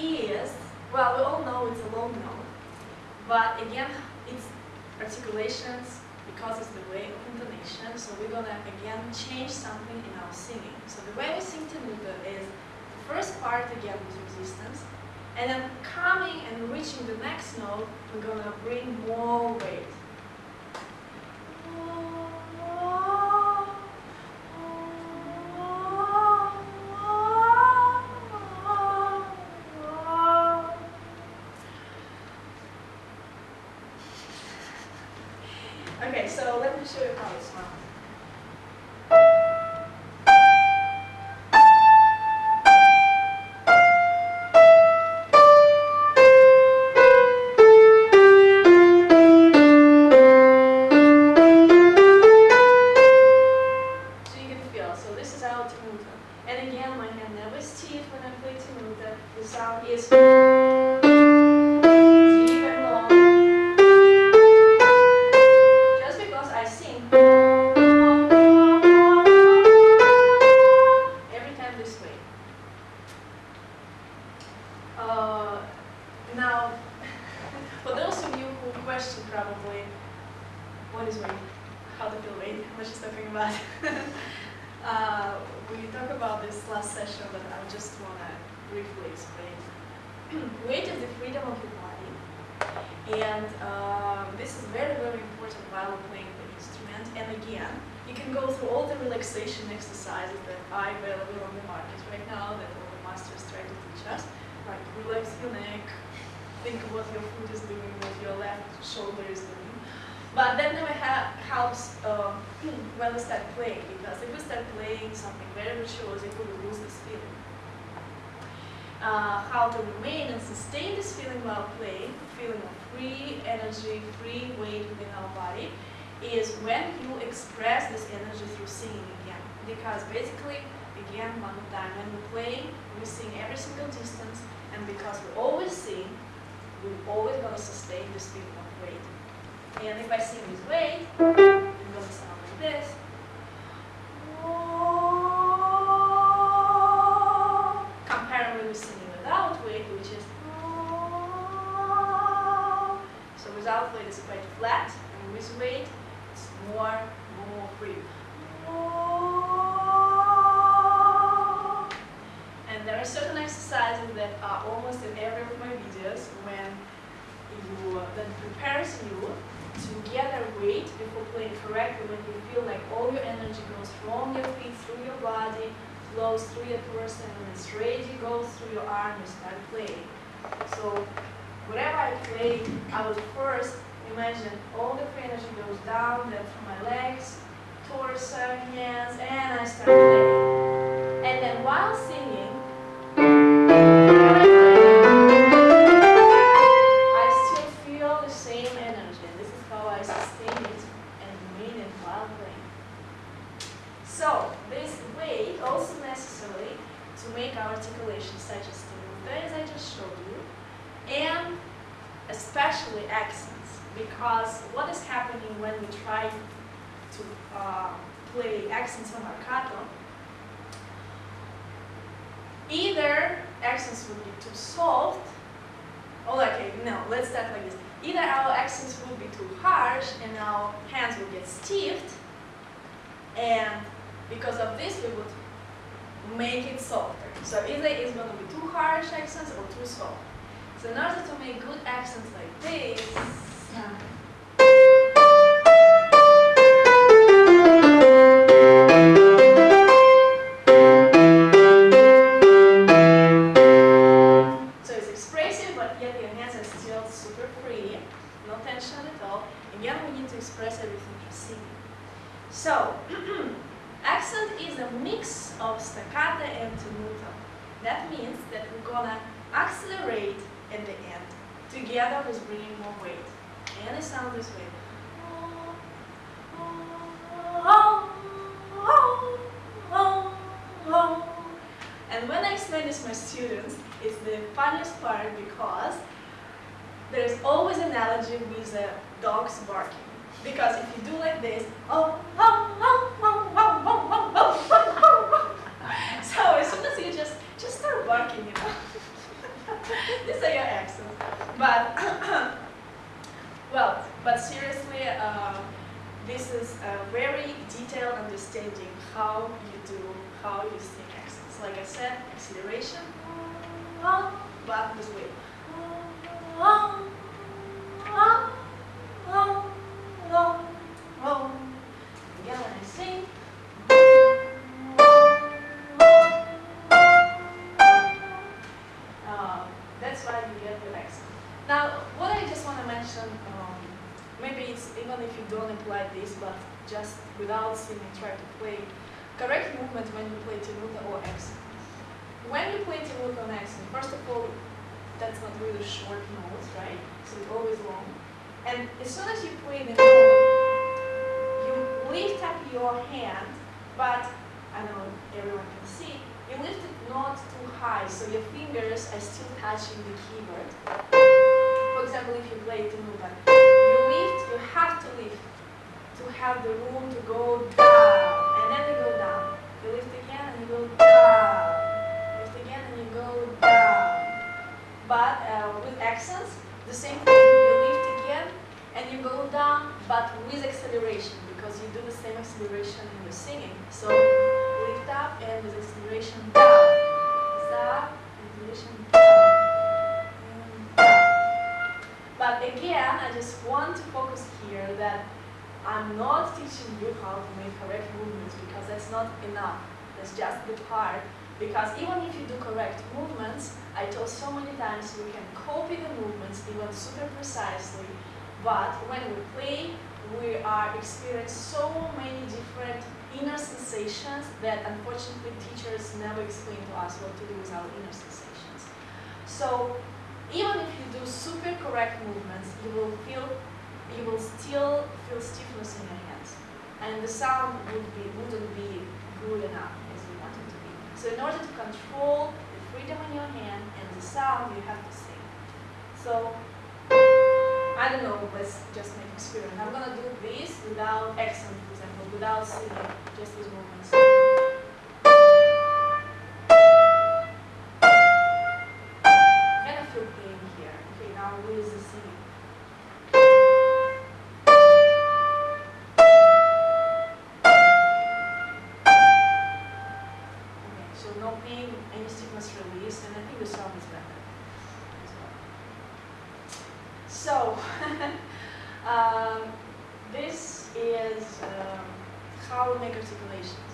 is, well, we all know it's a long note, but again, it's articulations because it's the way of intonation, so we're gonna again change something in our singing. So the way we sing tenuto is the first part again with resistance, and then coming and reaching the next note, we're gonna bring more weight. Okay, so let me show you how it sounds. Probably what is weight, how to feel weight, what she's talking about. uh, we talked about this last session, but I just want to briefly explain. weight is the freedom of your body, and um, this is very, very important while playing the instrument. And again, you can go through all the relaxation exercises that are available on the market right now that all the masters try to teach us. Like relax your neck, think of what your foot is doing, what your left shoulder is doing. But that never ha helps um, when we start playing, because if we start playing something very virtuosic, we will lose this feeling. Uh, how to remain and sustain this feeling while playing, feeling of free energy, free weight within our body, is when you express this energy through singing again. Because basically, again, one time, when we play, we sing every single distance, and because we always sing, we're always going to sustain this feeling of weight. And if I sing weight, it's going to sound like this. Comparably with singing without weight, which is so without weight it's quite flat, and with weight it's more, more free. And there are certain exercises that are almost in every of my videos when you uh, that prepares you to gather weight before playing correctly when you feel like all your energy goes from your feet through your body, flows through your torso, and it's ready, goes through your arm, you start playing. So whenever I play, I would first imagine all the energy goes down, then through my legs, So, this way also necessary to make our articulation such as tenuto, as I just showed you, and especially accents. Because what is happening when we try to uh, play accents on marcato, either accents would be too soft, oh okay, no, let's start like this. Either our accents would be too harsh and our hands would get stiffed, and because of this we would make it softer. So either it's going to be too harsh accents or too soft. So in order to make good accents like this, So of staccato and tenuto. That means that we're gonna accelerate at the end, together with bringing more weight. And it sounds this way. And when I explain this to my students, it's the funniest part because there's always an analogy with the dogs barking. Because if you do like this, oh, oh, oh, oh, oh, oh, oh, oh. so as soon as you just just start barking, you know. but well, but seriously, uh, this is a very understanding how you do, how you sing accents. Like I said, acceleration, but this way. Again, I sing. Uh, that's why you get the. Now, what I just want to mention, um, maybe it's even if you don't apply this, but just without singing, try to play correct movement when you play tenuta or accent. When you play tenuta on accent, first of all, that's not really short notes, right? So it's always long. And as soon as you play the note, you lift up your hand, but I know everyone can see, you lift it not too high, so your fingers are still touching the keyboard. For example, if you play tenuta, you lift, you have to lift to have the room to go down, and then you go down. You lift again and you go down. Lift again and you go down. But uh, with accents, the same thing. You lift again and you go down, but with acceleration because you do the same acceleration in your singing. So lift up and with acceleration down. Up, acceleration down. But again, I just want to focus here that I'm not teaching you how to make correct movements because that's not enough. That's just the part. Because even if you do correct movements, I told so many times we can copy the movements even super precisely, but when we play, we are experiencing so many different inner sensations that unfortunately teachers never explain to us what to do with our inner sensations. So even if you do super correct movements, you will feel you will still feel stiffness in your hands. And the sound would be, wouldn't be good enough as you want it to be. So in order to control the freedom in your hand and the sound, you have to sing. So, I don't know, let's just make experiment. I'm gonna do this without accent, for example, without singing, just these movements. Kind of feel pain here. Okay, now with the singing. Think is better. So, um, this is um, how we make articulations.